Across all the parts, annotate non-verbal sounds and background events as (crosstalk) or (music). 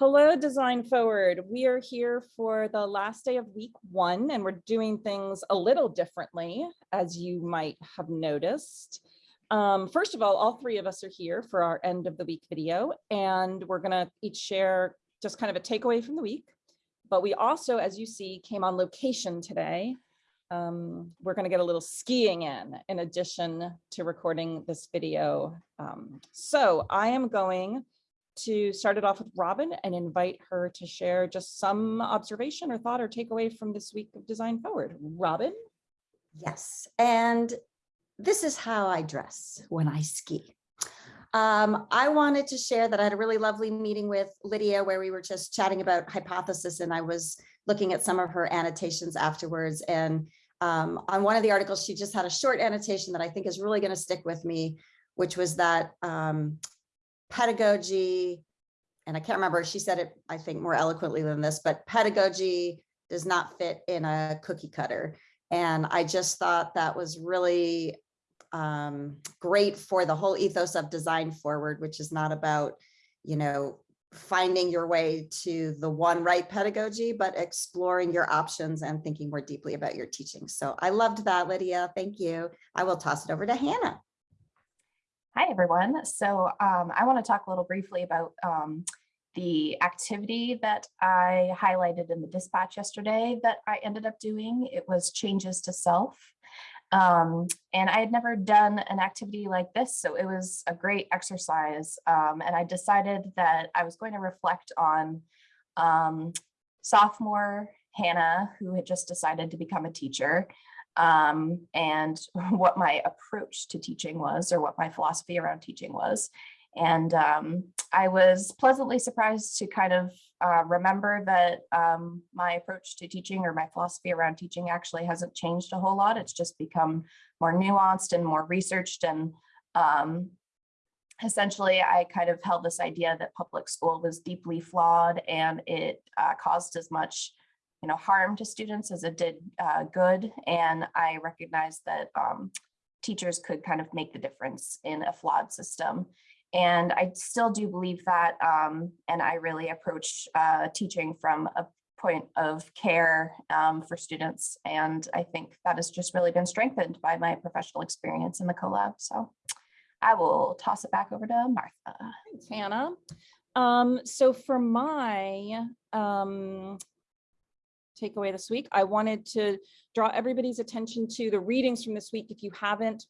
Hello, Design Forward. We are here for the last day of week one, and we're doing things a little differently, as you might have noticed. Um, first of all, all three of us are here for our end of the week video, and we're gonna each share just kind of a takeaway from the week. But we also, as you see, came on location today. Um, we're gonna get a little skiing in, in addition to recording this video. Um, so I am going to start it off with Robin and invite her to share just some observation or thought or takeaway from this week of Design Forward. Robin? Yes, and this is how I dress when I ski. Um, I wanted to share that I had a really lovely meeting with Lydia where we were just chatting about hypothesis and I was looking at some of her annotations afterwards. And um, on one of the articles, she just had a short annotation that I think is really going to stick with me, which was that um, pedagogy, and I can't remember, she said it, I think more eloquently than this, but pedagogy does not fit in a cookie cutter. And I just thought that was really um, great for the whole ethos of design forward, which is not about, you know, finding your way to the one right pedagogy, but exploring your options and thinking more deeply about your teaching. So I loved that, Lydia. Thank you. I will toss it over to Hannah. Hi, everyone. So um, I want to talk a little briefly about um, the activity that I highlighted in the dispatch yesterday that I ended up doing. It was changes to self. Um, and I had never done an activity like this, so it was a great exercise. Um, and I decided that I was going to reflect on um, sophomore Hannah, who had just decided to become a teacher, um, and (laughs) what my approach to teaching was or what my philosophy around teaching was. And um, I was pleasantly surprised to kind of uh, remember that um, my approach to teaching or my philosophy around teaching actually hasn't changed a whole lot. It's just become more nuanced and more researched. And um, essentially, I kind of held this idea that public school was deeply flawed and it uh, caused as much you know, harm to students as it did uh, good. And I recognize that um, teachers could kind of make the difference in a flawed system. And I still do believe that, um, and I really approach uh, teaching from a point of care um, for students. And I think that has just really been strengthened by my professional experience in the CoLab. So I will toss it back over to Martha. Thanks, Hannah. Um, so for my um, takeaway this week. I wanted to draw everybody's attention to the readings from this week. If you haven't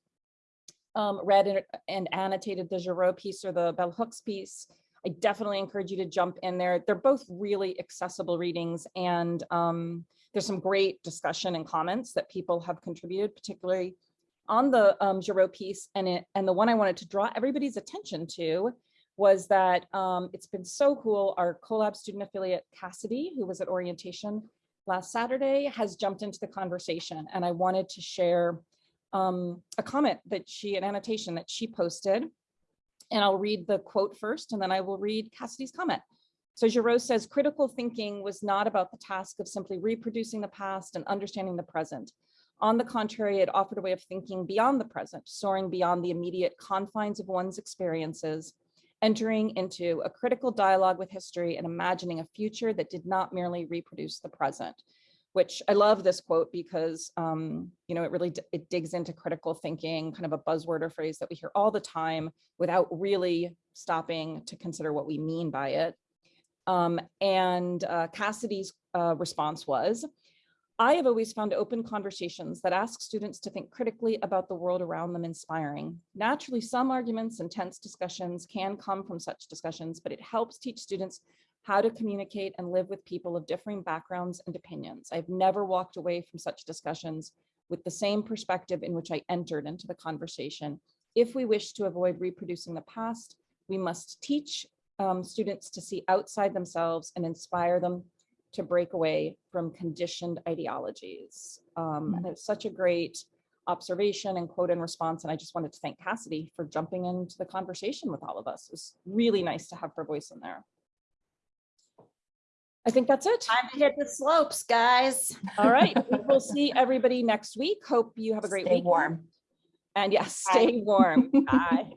um, read and, and, annotated the Giroux piece or the Bell Hooks piece, I definitely encourage you to jump in there. They're both really accessible readings and um, there's some great discussion and comments that people have contributed, particularly on the um, Giroux piece. And, it, and the one I wanted to draw everybody's attention to was that um, it's been so cool. Our CoLab student affiliate, Cassidy, who was at orientation, last Saturday has jumped into the conversation and I wanted to share um, a comment that she, an annotation that she posted. And I'll read the quote first and then I will read Cassidy's comment. So Giroux says, critical thinking was not about the task of simply reproducing the past and understanding the present. On the contrary, it offered a way of thinking beyond the present, soaring beyond the immediate confines of one's experiences entering into a critical dialogue with history and imagining a future that did not merely reproduce the present which I love this quote because, um, you know, it really, it digs into critical thinking, kind of a buzzword or phrase that we hear all the time without really stopping to consider what we mean by it. Um, and uh, Cassidy's uh, response was, I have always found open conversations that ask students to think critically about the world around them inspiring. Naturally, some arguments and tense discussions can come from such discussions, but it helps teach students how to communicate and live with people of differing backgrounds and opinions. I've never walked away from such discussions with the same perspective in which I entered into the conversation. If we wish to avoid reproducing the past, we must teach um, students to see outside themselves and inspire them to break away from conditioned ideologies. Um, and it's such a great observation and quote in response. And I just wanted to thank Cassidy for jumping into the conversation with all of us. It was really nice to have her voice in there. I think that's it. Time to hit the slopes, guys. All right. (laughs) we'll see everybody next week. Hope you have a great Stay week. warm. And yes, stay warm. Bye.